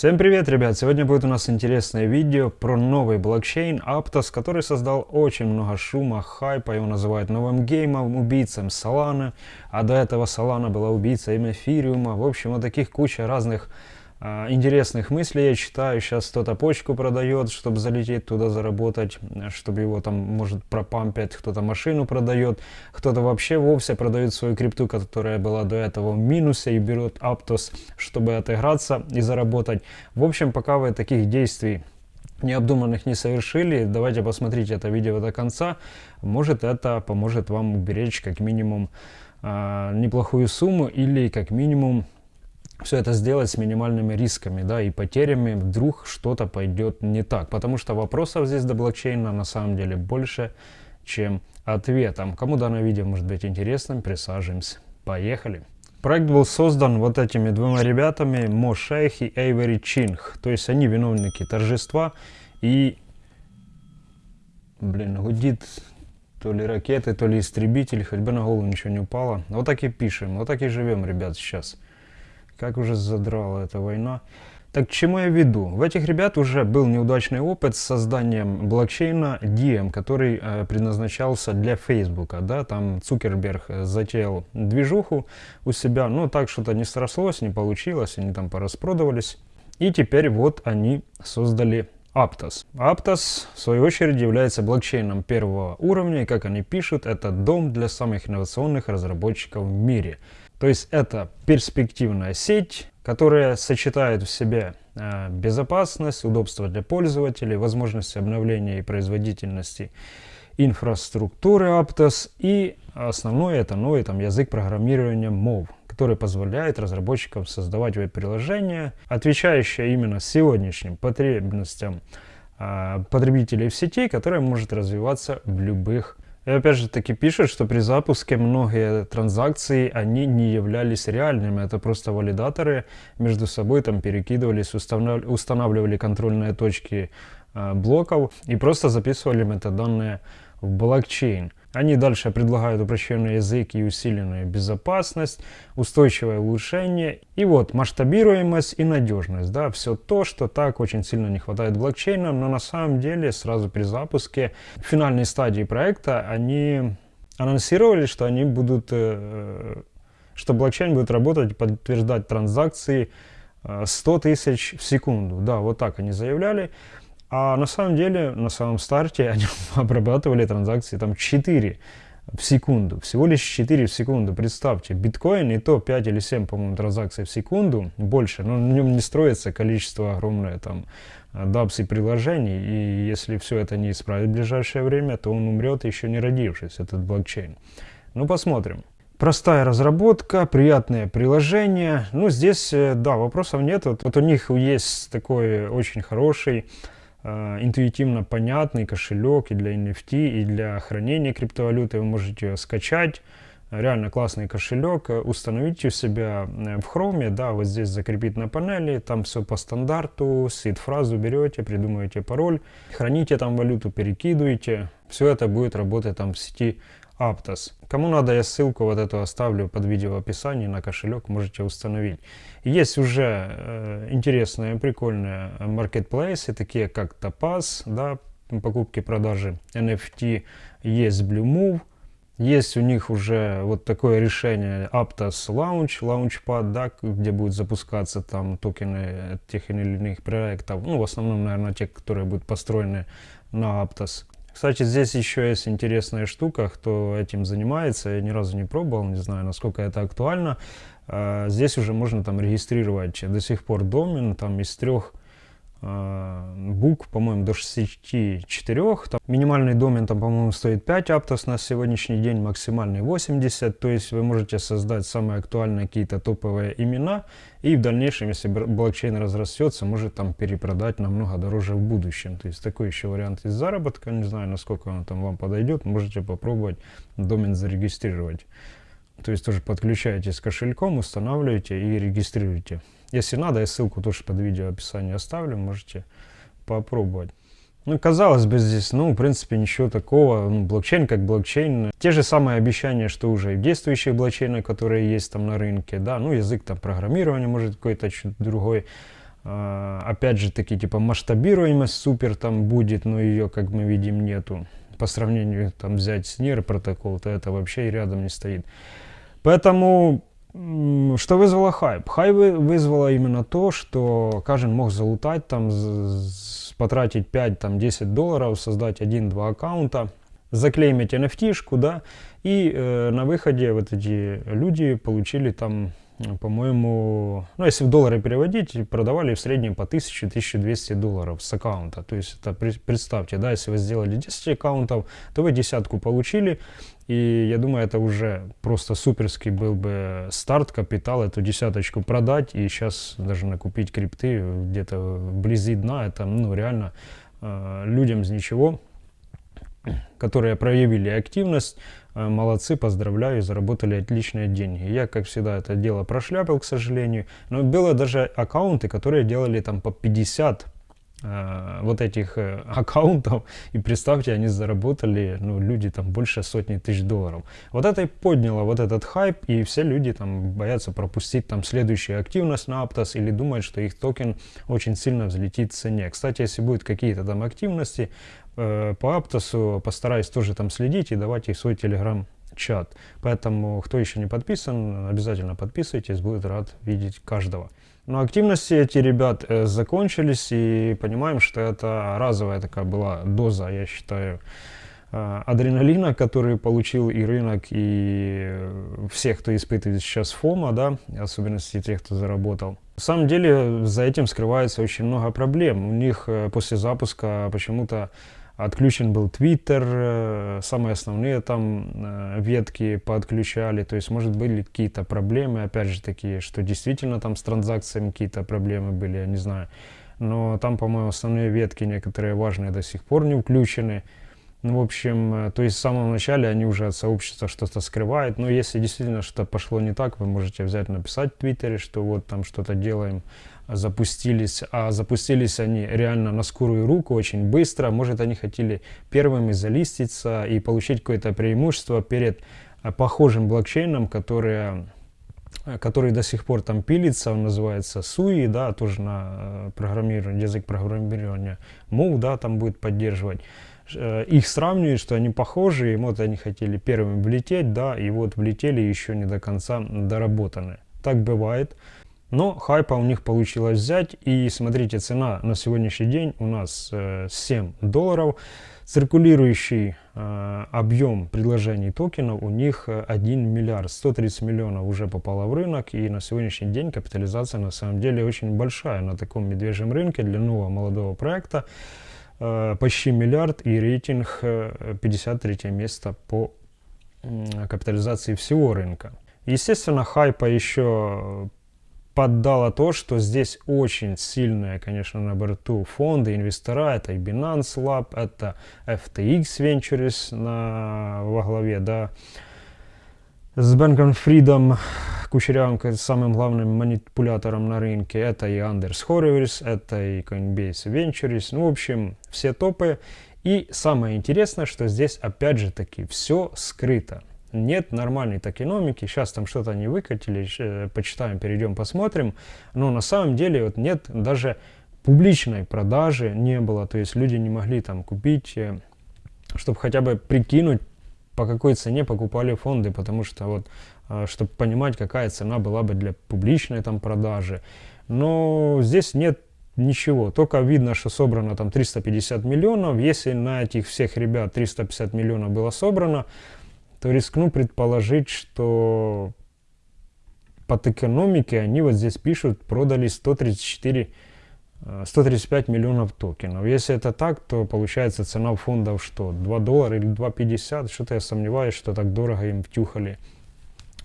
Всем привет, ребят! Сегодня будет у нас интересное видео про новый блокчейн Aptos, который создал очень много шума, хайпа. Его называют новым геймом, убийцем Solana. А до этого Solana была убийцей эфириума. В общем, вот таких куча разных интересных мыслей я читаю. Сейчас кто-то почку продает, чтобы залететь туда заработать, чтобы его там, может, пропампить. Кто-то машину продает, кто-то вообще вовсе продает свою крипту, которая была до этого в минусе и берет Aptos, чтобы отыграться и заработать. В общем, пока вы таких действий необдуманных не совершили, давайте посмотрите это видео до конца. Может это поможет вам уберечь как минимум э, неплохую сумму или как минимум все это сделать с минимальными рисками да, и потерями, вдруг что-то пойдет не так. Потому что вопросов здесь до блокчейна на самом деле больше, чем ответов. Кому данное видео может быть интересным, присаживаемся. Поехали! Проект был создан вот этими двумя ребятами, Мо Шейх и Эйвери Чинг. То есть они виновники торжества и... Блин, гудит то ли ракеты, то ли истребитель, хоть бы на голову ничего не упало. Вот так и пишем, вот так и живем, ребят, сейчас. Как уже задрала эта война. Так к чему я веду? В этих ребят уже был неудачный опыт с созданием блокчейна Diem, который э, предназначался для Фейсбука. Да? Там Цукерберг затеял движуху у себя, но так что-то не срослось, не получилось, они там пораспродавались. И теперь вот они создали Aptos. Aptos, в свою очередь, является блокчейном первого уровня, и как они пишут, это дом для самых инновационных разработчиков в мире. То есть это перспективная сеть, которая сочетает в себе э, безопасность, удобство для пользователей, возможности обновления и производительности инфраструктуры Aptos. И основное это новый там, язык программирования MOV, который позволяет разработчикам создавать веб-приложения, отвечающие именно сегодняшним потребностям э, потребителей в сети, которая может развиваться в любых и опять же таки пишет, что при запуске многие транзакции, они не являлись реальными. Это просто валидаторы между собой там перекидывались, устанавливали контрольные точки э, блоков и просто записывали метаданные в блокчейн. Они дальше предлагают упрощенный язык и усиленную безопасность, устойчивое улучшение и вот масштабируемость и надежность. Да, все то, что так очень сильно не хватает блокчейна, но на самом деле сразу при запуске в финальной стадии проекта они анонсировали, что они будут, э, что блокчейн будет работать, подтверждать транзакции 100 э, тысяч в секунду. Да, вот так они заявляли. А на самом деле, на самом старте они обрабатывали транзакции там 4 в секунду. Всего лишь 4 в секунду. Представьте, биткоин и то 5 или 7, по-моему, транзакций в секунду, больше, но на нем не строится количество огромное там дапс и приложений, и если все это не исправить в ближайшее время, то он умрет еще не родившись, этот блокчейн. Ну, посмотрим. Простая разработка, приятное приложение. Ну, здесь, э, да, вопросов нет. Вот, вот у них есть такой очень хороший Э, интуитивно понятный кошелек и для NFT, и для хранения криптовалюты. Вы можете ее скачать. Реально классный кошелек. Установить у себя э, в Chrome, да, вот здесь закрепить на панели. Там все по стандарту. Сид-фразу берете, придумываете пароль. Храните там валюту, перекидываете. Все это будет работать там в сети Aptos. Кому надо, я ссылку вот эту оставлю под видео в описании на кошелек, можете установить. Есть уже э, интересные, прикольные маркетплейсы, такие как Topaz, да, покупки-продажи NFT, есть Blue Move, есть у них уже вот такое решение Aptos Launch, Launchpad, да, где будут запускаться там токены тех или иных проектов. Ну, в основном, наверное, те, которые будут построены на Aptos. Кстати, здесь еще есть интересная штука, кто этим занимается, я ни разу не пробовал, не знаю, насколько это актуально. А, здесь уже можно там регистрировать до сих пор домен, там из трех а, букв, по-моему, до 64. Там минимальный домен, там, по-моему, стоит 5 аптос на сегодняшний день, максимальный 80. То есть вы можете создать самые актуальные какие-то топовые имена. И в дальнейшем, если блокчейн разрастется, может там перепродать намного дороже в будущем. То есть такой еще вариант из заработка. Не знаю, насколько он там вам подойдет. Можете попробовать домен зарегистрировать. То есть тоже подключаете с кошельком, устанавливаете и регистрируете. Если надо, я ссылку тоже под видео в описании оставлю, можете попробовать. Ну, казалось бы, здесь, ну, в принципе, ничего такого. Ну, блокчейн как блокчейн. Те же самые обещания, что уже и в действующих которые есть там на рынке, да, ну, язык там программирования, может, какой-то чуть другой. А, опять же таки, типа, масштабируемость супер там будет, но ее, как мы видим, нету. По сравнению, там, взять с NIR протокол, то это вообще и рядом не стоит. Поэтому, что вызвало хайп? Хайп вызвало именно то, что каждый мог залутать, там, потратить 5-10 долларов, создать 1-2 аккаунта, заклеймить NFT-шку, да, и э, на выходе вот эти люди получили там по-моему, ну если в доллары переводить, продавали в среднем по 1000-1200 долларов с аккаунта. То есть это представьте, да, если вы сделали 10 аккаунтов, то вы десятку получили. И я думаю, это уже просто суперский был бы старт, капитал, эту десяточку продать и сейчас даже накупить крипты где-то вблизи дна. Это ну, реально э, людям с ничего, которые проявили активность, Э, молодцы, поздравляю, заработали отличные деньги. Я, как всегда, это дело прошляпил, к сожалению. Но было даже аккаунты, которые делали там по 50 э, вот этих э, аккаунтов. И представьте, они заработали, ну, люди там больше сотни тысяч долларов. Вот это и подняло вот этот хайп, и все люди там боятся пропустить там следующую активность на Aptos или думают, что их токен очень сильно взлетит в цене. Кстати, если будут какие-то там активности, Э, по Аптосу постараюсь тоже там следить и давать их свой телеграм-чат. Поэтому, кто еще не подписан, обязательно подписывайтесь, будет рад видеть каждого. Но активности эти ребят э, закончились и понимаем, что это разовая такая была доза, я считаю, э, адреналина, который получил и рынок, и всех, кто испытывает сейчас фома, да, особенности тех, кто заработал. На самом деле за этим скрывается очень много проблем. У них э, после запуска почему-то Отключен был Twitter, э, самые основные там э, ветки подключали, то есть, может, были какие-то проблемы, опять же, такие, что действительно там с транзакциями какие-то проблемы были, я не знаю. Но там, по-моему, основные ветки некоторые важные до сих пор не включены. Ну, в общем, э, то есть в самом начале они уже от сообщества что-то скрывают. Но если действительно что-то пошло не так, вы можете взять написать в Твиттере, что вот там что-то делаем запустились, а запустились они реально на скорую руку, очень быстро. Может, они хотели первыми залиститься и получить какое-то преимущество перед э, похожим блокчейном, который, э, который до сих пор там пилится, он называется SUI, да, тоже на программирование, язык программирования Move, да, там будет поддерживать их сравнивают, что они похожи, и вот они хотели первыми влететь, да, и вот влетели еще не до конца доработаны. Так бывает. Но хайпа у них получилось взять. И смотрите, цена на сегодняшний день у нас э, 7 долларов. Циркулирующий э, объем предложений токенов у них 1 миллиард 130 миллионов уже попало в рынок. И на сегодняшний день капитализация на самом деле очень большая на таком медвежьем рынке для нового молодого проекта. Э, почти миллиард и рейтинг э, 53 место по э, капитализации всего рынка. Естественно, хайпа еще поддало то, что здесь очень сильные, конечно, на борту фонды, инвестора. Это и Binance Lab, это FTX Ventures на, во главе, да, с Бенком Фридом, Кучерявым, самым главным манипулятором на рынке. Это и Anders Horowitz, это и Coinbase Ventures. Ну, в общем, все топы. И самое интересное, что здесь опять же таки все скрыто нет нормальной токеномики, сейчас там что-то они выкатили, э, почитаем, перейдем, посмотрим, но на самом деле вот нет даже публичной продажи не было, то есть люди не могли там купить, э, чтобы хотя бы прикинуть, по какой цене покупали фонды, потому что вот, э, чтобы понимать, какая цена была бы для публичной там продажи. Но здесь нет ничего, только видно, что собрано там 350 миллионов, если на этих всех ребят 350 миллионов было собрано, то рискну предположить, что под экономикой они вот здесь пишут, продали 134 135 э, миллионов токенов. Если это так, то получается цена фондов что? 2 доллара или 2,50? Что-то я сомневаюсь, что так дорого им втюхали.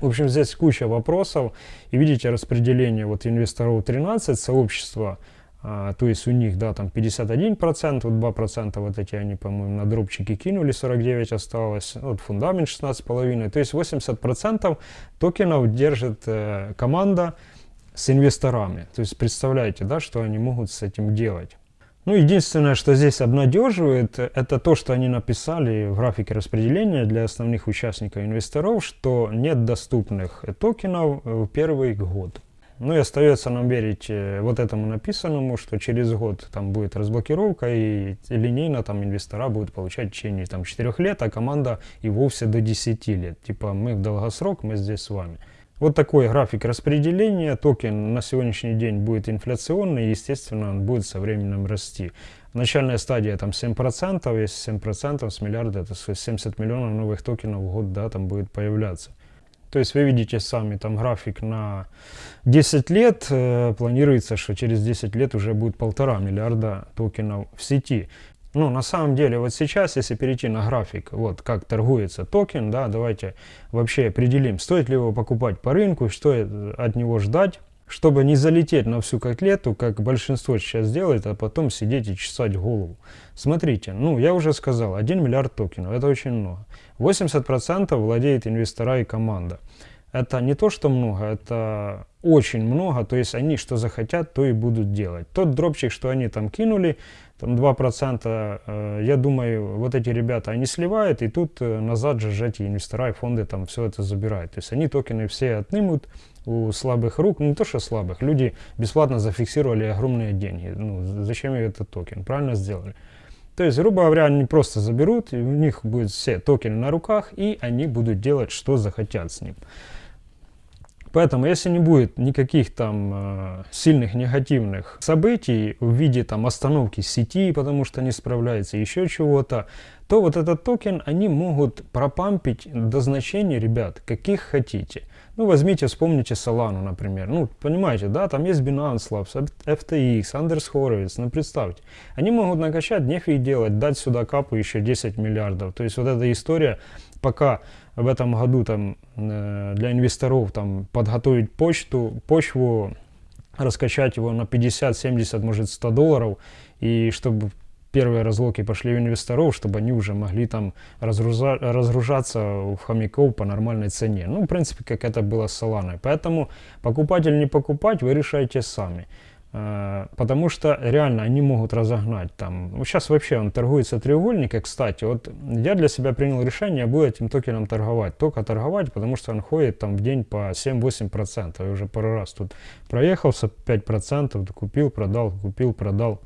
В общем, здесь куча вопросов. И видите распределение вот инвесторов 13, сообщества а, то есть у них, да, там 51%, вот 2% вот эти они, по-моему, на дропчики кинули, 49 осталось, вот фундамент 16,5%, то есть 80% токенов держит э, команда с инвесторами. То есть представляете, да, что они могут с этим делать. Ну, единственное, что здесь обнадеживает, это то, что они написали в графике распределения для основных участников инвесторов, что нет доступных токенов в первый год. Ну и остается нам верить э, вот этому написанному, что через год там будет разблокировка и линейно там инвестора будут получать в течение там 4 лет, а команда и вовсе до 10 лет. Типа мы в долгосрок, мы здесь с вами. Вот такой график распределения. Токен на сегодняшний день будет инфляционный, естественно, он будет со временем расти. Начальная стадия там 7%, если 7% с миллиарда, это 70 миллионов новых токенов в год, да, там будет появляться. То есть вы видите сами там график на 10 лет. Э, планируется, что через 10 лет уже будет полтора миллиарда токенов в сети. Ну, на самом деле, вот сейчас, если перейти на график, вот как торгуется токен, да, давайте вообще определим, стоит ли его покупать по рынку, что от него ждать, чтобы не залететь на всю котлету, как большинство сейчас делает, а потом сидеть и чесать голову. Смотрите, ну, я уже сказал, 1 миллиард токенов, это очень много. 80% владеет инвестора и команда. Это не то, что много, это очень много, то есть они что захотят, то и будут делать. Тот дропчик, что они там кинули, там 2%, э, я думаю, вот эти ребята, они сливают, и тут э, назад же эти инвестора и фонды там все это забирают. То есть они токены все отнимут у слабых рук, ну не то что слабых, люди бесплатно зафиксировали огромные деньги. Ну, зачем этот токен? Правильно сделали. То есть, грубо говоря, они просто заберут, и у них будут все токены на руках, и они будут делать, что захотят с ним. Поэтому, если не будет никаких там э, сильных негативных событий в виде там остановки сети, потому что не справляется, еще чего-то, то вот этот токен они могут пропампить до значений, ребят, каких хотите. Ну, возьмите, вспомните Solana, например. Ну, понимаете, да, там есть Binance Labs, FTX, Anders Horowitz, ну, представьте. Они могут накачать, нефиг делать, дать сюда капу еще 10 миллиардов. То есть вот эта история, пока в этом году там э, для инвесторов там подготовить почту, почву, раскачать его на 50, 70, может 100 долларов, и чтобы первые разлоки пошли у инвесторов, чтобы они уже могли там разгруза, разгружаться в хомяков по нормальной цене. Ну, в принципе, как это было с Solana. Поэтому покупать или не покупать, вы решаете сами. Э, потому что реально они могут разогнать там. Ну, сейчас вообще он торгуется треугольник, кстати, вот я для себя принял решение, я буду этим токеном торговать. Только торговать, потому что он ходит там в день по 7-8%. Я уже пару раз тут проехался, 5%, купил, продал, купил, продал.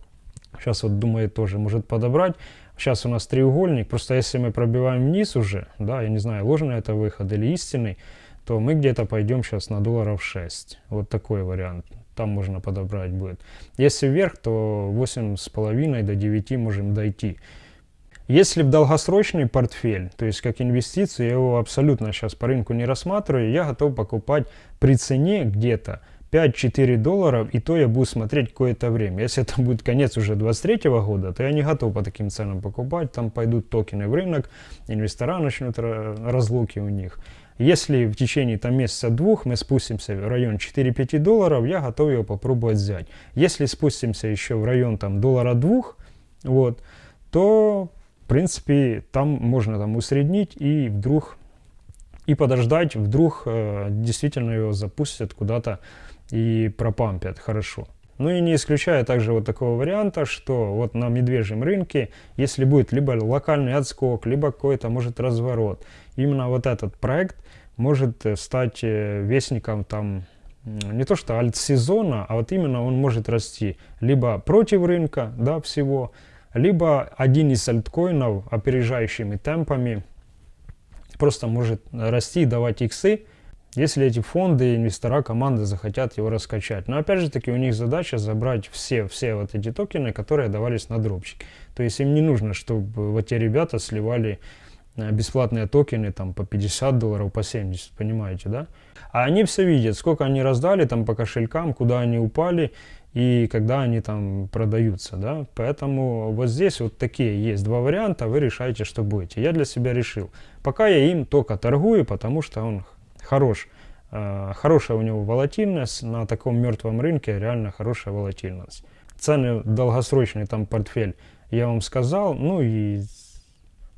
Сейчас вот думаю тоже может подобрать. Сейчас у нас треугольник, просто если мы пробиваем вниз уже, да, я не знаю, ложный это выход или истинный, то мы где-то пойдем сейчас на долларов 6. Вот такой вариант там можно подобрать будет. Если вверх, то 8,5 до 9 можем дойти. Если в долгосрочный портфель, то есть как инвестицию, я его абсолютно сейчас по рынку не рассматриваю, я готов покупать при цене где-то 5-4 долларов, и то я буду смотреть какое-то время. Если это будет конец уже 23 года, то я не готов по таким ценам покупать. Там пойдут токены в рынок, инвестора начнут разлуки у них. Если в течение там месяца-двух мы спустимся в район 4-5 долларов, я готов его попробовать взять. Если спустимся еще в район там доллара двух, вот, то в принципе там можно там усреднить и вдруг и подождать, вдруг э, действительно его запустят куда-то и пропампят хорошо. Ну и не исключая также вот такого варианта, что вот на медвежьем рынке, если будет либо локальный отскок, либо какой-то может разворот, именно вот этот проект может э, стать э, вестником там не то что альт-сезона, а вот именно он может расти либо против рынка, да, всего, либо один из альткоинов опережающими темпами просто может расти и давать иксы, если эти фонды, инвестора, команды захотят его раскачать. Но опять же таки у них задача забрать все, все вот эти токены, которые давались на дропчик. То есть им не нужно, чтобы вот те ребята сливали э, бесплатные токены там по 50 долларов, по 70, понимаете, да? А они все видят, сколько они раздали там по кошелькам, куда они упали и когда они там продаются, да? Поэтому вот здесь вот такие есть два варианта, вы решаете, что будете. Я для себя решил, пока я им только торгую, потому что он хорош. Э, хорошая у него волатильность, на таком мертвом рынке реально хорошая волатильность. Цены долгосрочный там портфель я вам сказал, ну и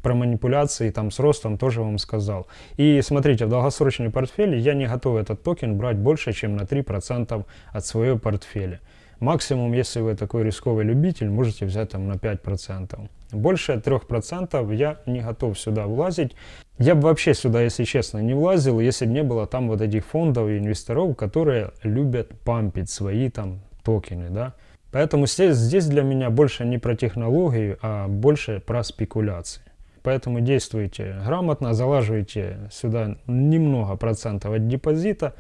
про манипуляции там с ростом тоже вам сказал. И смотрите, в долгосрочный портфель я не готов этот токен брать больше, чем на 3% от своего портфеля. Максимум, если вы такой рисковый любитель, можете взять там на 5%. Больше 3% я не готов сюда влазить. Я бы вообще сюда, если честно, не влазил, если бы не было там вот этих фондов и инвесторов, которые любят пампить свои там токены, да. Поэтому здесь, здесь для меня больше не про технологию, а больше про спекуляции. Поэтому действуйте грамотно, залаживайте сюда немного процентов от депозита,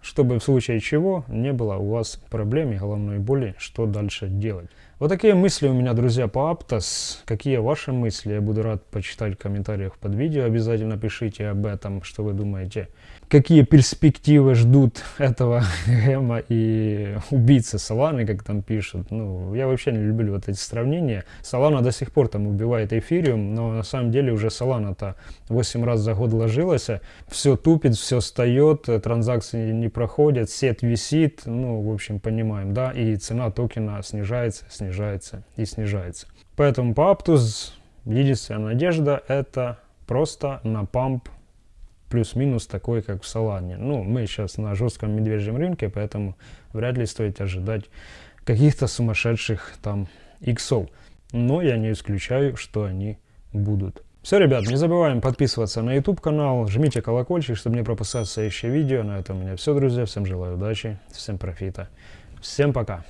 чтобы в случае чего не было у вас проблем и головной боли, что дальше делать. Вот такие мысли у меня, друзья, по Aptos. Какие ваши мысли? Я буду рад почитать в комментариях под видео. Обязательно пишите об этом, что вы думаете какие перспективы ждут этого Гэма и убийцы Соланы, как там пишут. Ну, я вообще не люблю вот эти сравнения. Солана до сих пор там убивает эфириум, но на самом деле уже Солана-то 8 раз за год ложилась, все тупит, все встает, транзакции не проходят, сет висит, ну, в общем, понимаем, да, и цена токена снижается, снижается и снижается. Поэтому по Aptus единственная надежда это просто на памп плюс-минус такой, как в Солане. Ну, мы сейчас на жестком медвежьем рынке, поэтому вряд ли стоит ожидать каких-то сумасшедших там иксов. Но я не исключаю, что они будут. Все, ребят, не забываем подписываться на YouTube канал, жмите колокольчик, чтобы не пропускать следующее видео. На этом у меня все, друзья. Всем желаю удачи, всем профита. Всем пока.